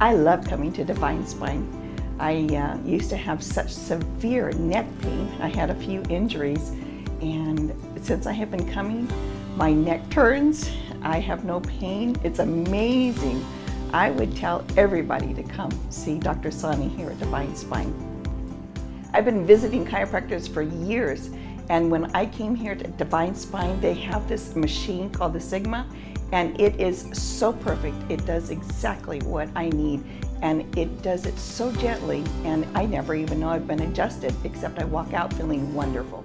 I love coming to Divine Spine. I uh, used to have such severe neck pain. I had a few injuries and since I have been coming, my neck turns, I have no pain. It's amazing. I would tell everybody to come see Dr. Sani here at Divine Spine. I've been visiting chiropractors for years and when I came here to Divine Spine, they have this machine called the Sigma and it is so perfect. It does exactly what I need and it does it so gently and I never even know I've been adjusted except I walk out feeling wonderful.